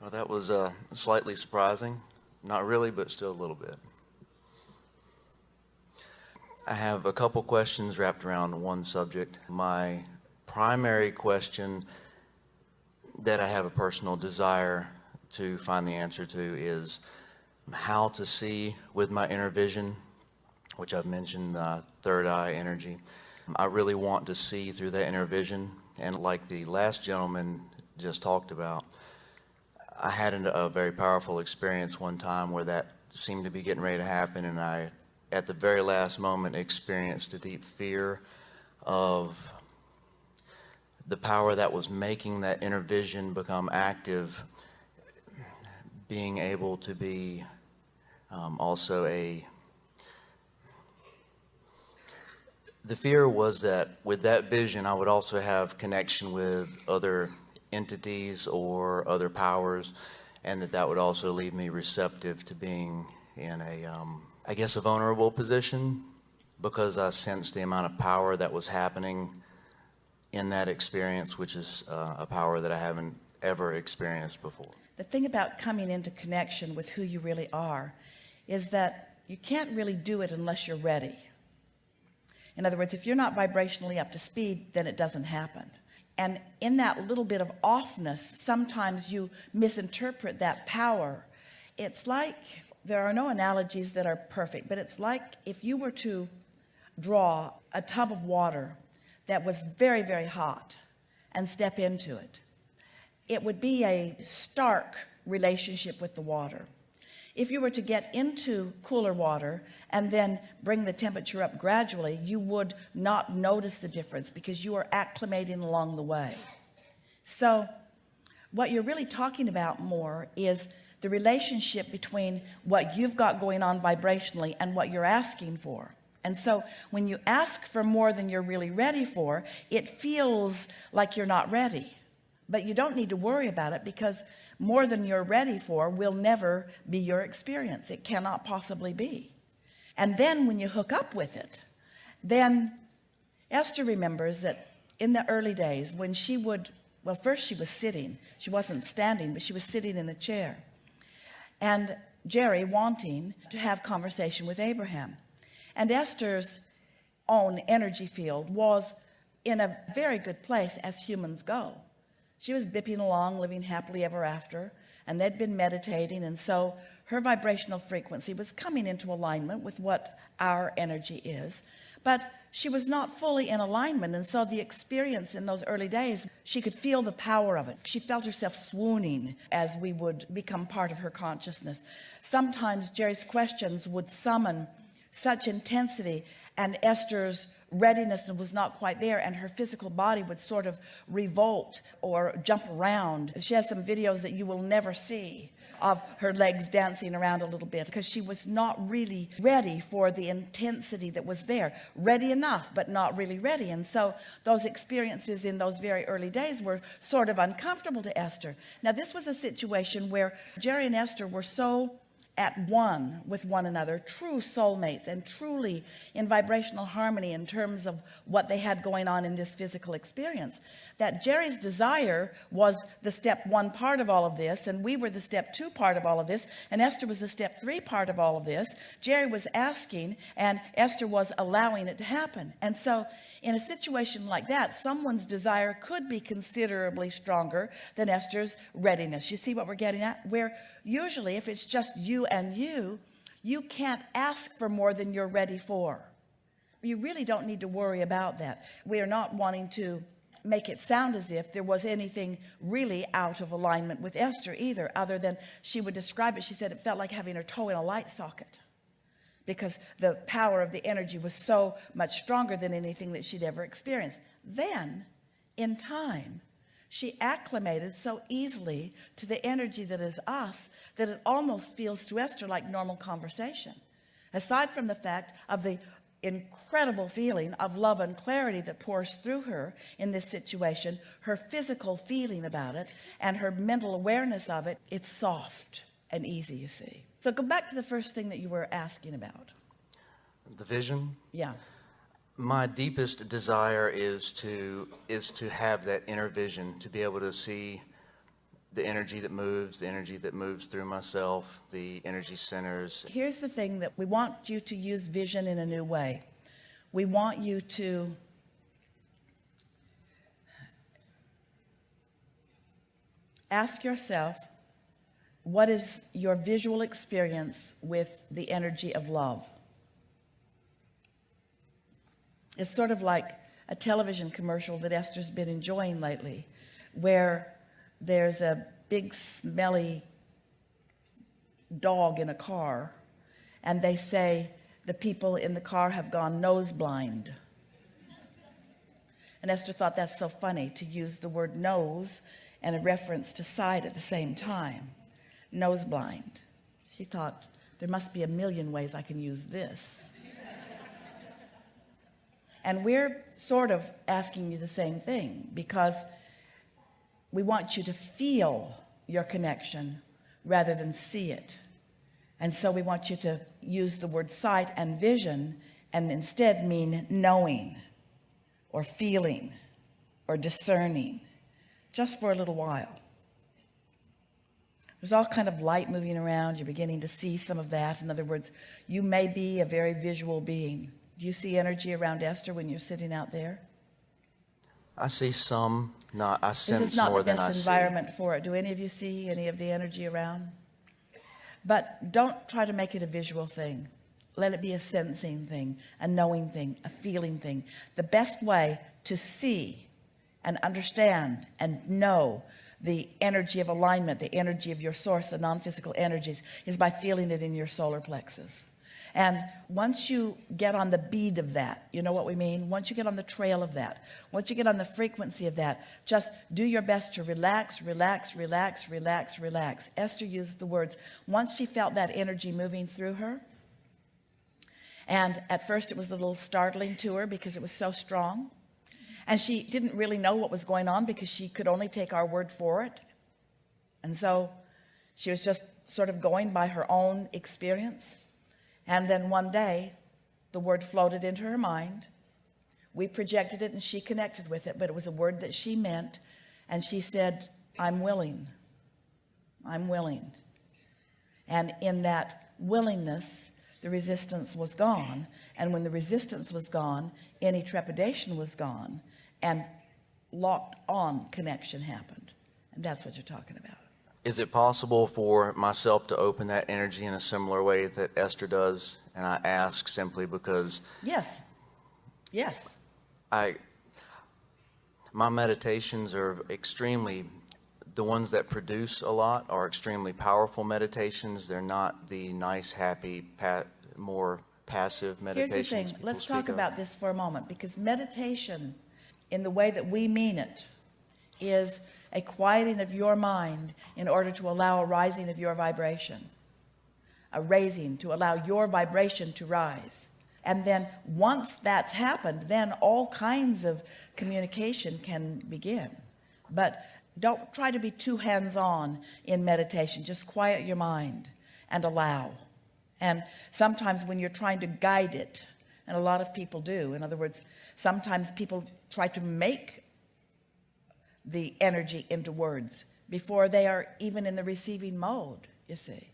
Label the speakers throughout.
Speaker 1: Well, that was uh, slightly surprising. Not really, but still a little bit. I have a couple questions wrapped around one subject. My primary question that I have a personal desire to find the answer to is how to see with my inner vision, which I've mentioned, uh, third eye energy. I really want to see through that inner vision. And like the last gentleman just talked about, I had a very powerful experience one time where that seemed to be getting ready to happen and I at the very last moment experienced a deep fear of the power that was making that inner vision become active being able to be um, also a the fear was that with that vision I would also have connection with other entities or other powers and that that would also leave me receptive to being in a um, I guess a vulnerable position because I sensed the amount of power that was happening in that experience which is uh, a power that I haven't ever experienced before.
Speaker 2: The thing about coming into connection with who you really are is that you can't really do it unless you're ready. In other words, if you're not vibrationally up to speed, then it doesn't happen and in that little bit of offness sometimes you misinterpret that power. It's like there are no analogies that are perfect but it's like if you were to draw a tub of water that was very very hot and step into it it would be a stark relationship with the water if you were to get into cooler water and then bring the temperature up gradually you would not notice the difference because you are acclimating along the way. So what you're really talking about more is the relationship between what you've got going on vibrationally and what you're asking for. And so when you ask for more than you're really ready for it feels like you're not ready. But you don't need to worry about it because more than you're ready for will never be your experience. It cannot possibly be. And then when you hook up with it then Esther remembers that in the early days when she would well first she was sitting she wasn't standing but she was sitting in a chair. And Jerry wanting to have conversation with Abraham. And Esther's own energy field was in a very good place as humans go she was bipping along living happily ever after and they'd been meditating and so her vibrational frequency was coming into alignment with what our energy is. But she was not fully in alignment and so the experience in those early days she could feel the power of it. She felt herself swooning as we would become part of her consciousness. Sometimes Jerry's questions would summon such intensity and Esther's readiness was not quite there and her physical body would sort of revolt or jump around. She has some videos that you will never see of her legs dancing around a little bit because she was not really ready for the intensity that was there. Ready enough but not really ready. And so those experiences in those very early days were sort of uncomfortable to Esther. Now this was a situation where Jerry and Esther were so at one with one another true soulmates and truly in vibrational harmony in terms of what they had going on in this physical experience. That Jerry's desire was the step one part of all of this and we were the step two part of all of this and Esther was the step three part of all of this. Jerry was asking and Esther was allowing it to happen. And so in a situation like that someone's desire could be considerably stronger than Esther's readiness. You see what we're getting at? Where usually if it's just you and you you can't ask for more than you're ready for. You really don't need to worry about that. We are not wanting to make it sound as if there was anything really out of alignment with Esther either other than she would describe it. She said it felt like having her toe in a light socket because the power of the energy was so much stronger than anything that she'd ever experienced. Then in time she acclimated so easily to the energy that is us that it almost feels to Esther like normal conversation. Aside from the fact of the incredible feeling of love and clarity that pours through her in this situation her physical feeling about it and her mental awareness of it it's soft and easy you see. So go back to the first thing that you were asking about.
Speaker 1: The vision?
Speaker 2: Yeah
Speaker 1: my deepest desire is to is to have that inner vision to be able to see the energy that moves, the energy that moves through myself, the energy centers.
Speaker 2: Here's the thing that we want you to use vision in a new way. We want you to ask yourself, what is your visual experience with the energy of love? It's sort of like a television commercial that Esther's been enjoying lately, where there's a big smelly dog in a car and they say the people in the car have gone nose blind. And Esther thought that's so funny to use the word nose and a reference to sight at the same time. Nose blind. She thought there must be a million ways I can use this and we're sort of asking you the same thing because we want you to feel your connection rather than see it. And so we want you to use the word sight and vision and instead mean knowing or feeling or discerning just for a little while. There's all kind of light moving around. You're beginning to see some of that. In other words you may be a very visual being do you see energy around Esther when you're sitting out there?
Speaker 1: I see some, not, I sense this
Speaker 2: is not
Speaker 1: more
Speaker 2: the best
Speaker 1: see.
Speaker 2: environment for it. Do any of you see any of the energy around? But don't try to make it a visual thing. Let it be a sensing thing a knowing thing a feeling thing. The best way to see and understand and know the energy of alignment the energy of your source the non-physical energies is by feeling it in your solar plexus and once you get on the bead of that you know what we mean? Once you get on the trail of that once you get on the frequency of that just do your best to relax relax relax relax relax. Esther used the words once she felt that energy moving through her and at first it was a little startling to her because it was so strong and she didn't really know what was going on because she could only take our word for it. And so she was just sort of going by her own experience and then one day the word floated into her mind. We projected it and she connected with it but it was a word that she meant. And she said I'm willing. I'm willing. And in that willingness the resistance was gone. And when the resistance was gone any trepidation was gone. And locked on connection happened. And that's what you're talking about
Speaker 1: Is it possible for myself to open that energy in a similar way that Esther does? And I ask simply because
Speaker 2: yes yes
Speaker 1: I, my meditations are extremely, the ones that produce a lot are extremely powerful meditations. They're not the nice, happy, pa more passive meditations.
Speaker 2: here's the thing let's talk
Speaker 1: of.
Speaker 2: about this for a moment because meditation in the way that we mean it is a quieting of your mind in order to allow a rising of your vibration a raising to allow your vibration to rise. And then once that's happened then all kinds of communication can begin. But don't try to be too hands-on in meditation. Just quiet your mind and allow. And sometimes when you're trying to guide it and a lot of people do in other words sometimes people try to make the energy into words before they are even in the receiving mode you see.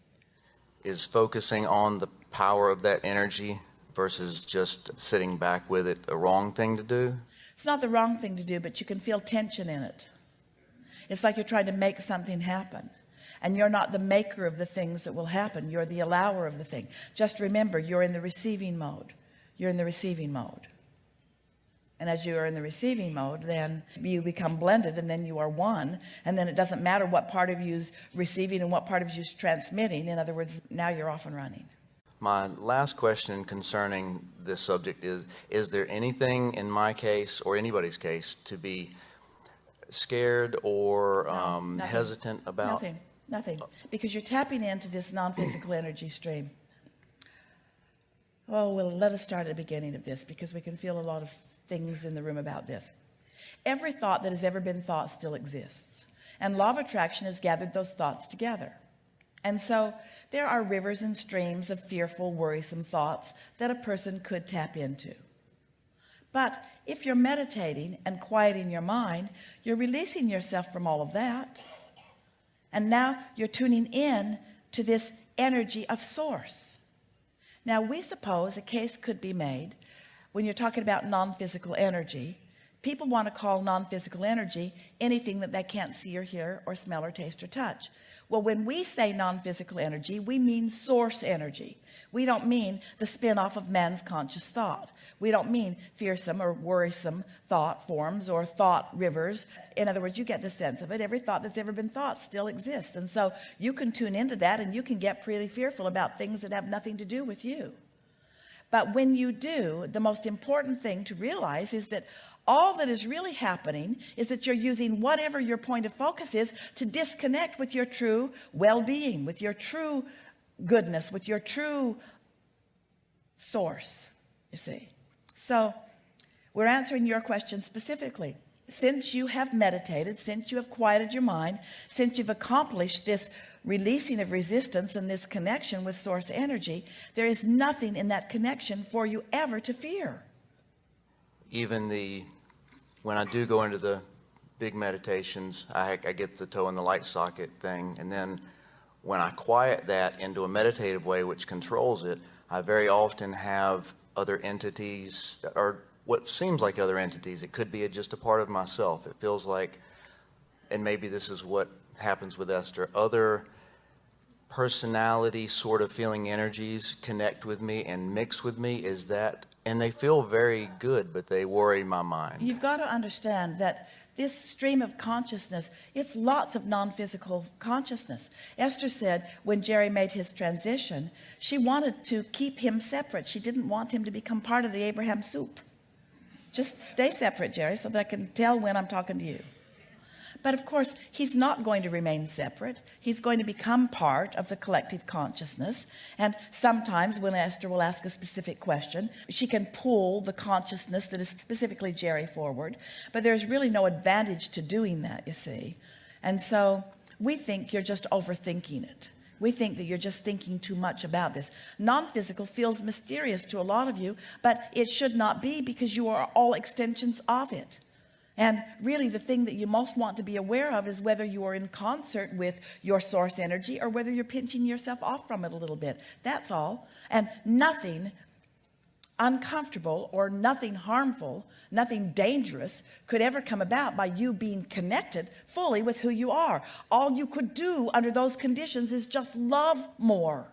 Speaker 1: Is focusing on the power of that energy versus just sitting back with it a wrong thing to do?
Speaker 2: it's not the wrong thing to do but you can feel tension in it. It's like you're trying to make something happen and you're not the maker of the things that will happen. You're the allower of the thing. Just remember you're in the receiving mode. You're in the receiving mode and as you are in the receiving mode then you become blended and then you are one. And then it doesn't matter what part of you is receiving and what part of you is transmitting. In other words now you're off and running.
Speaker 1: My last question concerning this subject is, is there anything in my case or anybody's case to be scared or um, hesitant about?
Speaker 2: nothing. Nothing. Because you're tapping into this non-physical energy stream oh well let us start at the beginning of this because we can feel a lot of things in the room about this. Every thought that has ever been thought still exists. And law of attraction has gathered those thoughts together. And so there are rivers and streams of fearful worrisome thoughts that a person could tap into. But if you're meditating and quieting your mind you're releasing yourself from all of that. And now you're tuning in to this energy of source now we suppose a case could be made when you're talking about non-physical energy. People want to call non-physical energy anything that they can't see or hear or smell or taste or touch well when we say non-physical energy we mean source energy. We don't mean the spin-off of man's conscious thought. We don't mean fearsome or worrisome thought forms or thought rivers. In other words you get the sense of it. Every thought that's ever been thought still exists. And so you can tune into that and you can get pretty fearful about things that have nothing to do with you. But when you do the most important thing to realize is that all that is really happening is that you're using whatever your point of focus is to disconnect with your true well-being with your true goodness with your true source you see. So we're answering your question specifically. Since you have meditated since you have quieted your mind since you've accomplished this releasing of resistance and this connection with source energy there is nothing in that connection for you ever to fear.
Speaker 1: Even the when I do go into the big meditations I, I get the toe in the light socket thing and then when I quiet that into a meditative way which controls it I very often have other entities or what seems like other entities. It could be just a part of myself. It feels like and maybe this is what happens with Esther other personality sort of feeling energies connect with me and mix with me. Is that and they feel very good but they worry my mind.
Speaker 2: You've got to understand that this stream of consciousness it's lots of non-physical consciousness. Esther said when Jerry made his transition she wanted to keep him separate. She didn't want him to become part of the Abraham soup. Just stay separate Jerry so that I can tell when I'm talking to you but of course he's not going to remain separate. He's going to become part of the collective consciousness. And sometimes when Esther will ask a specific question she can pull the consciousness that is specifically Jerry forward. But there's really no advantage to doing that you see. And so we think you're just overthinking it. We think that you're just thinking too much about this. Non-physical feels mysterious to a lot of you but it should not be because you are all extensions of it and really the thing that you most want to be aware of is whether you are in concert with your source energy or whether you're pinching yourself off from it a little bit. That's all. And nothing uncomfortable or nothing harmful nothing dangerous could ever come about by you being connected fully with who you are. All you could do under those conditions is just love more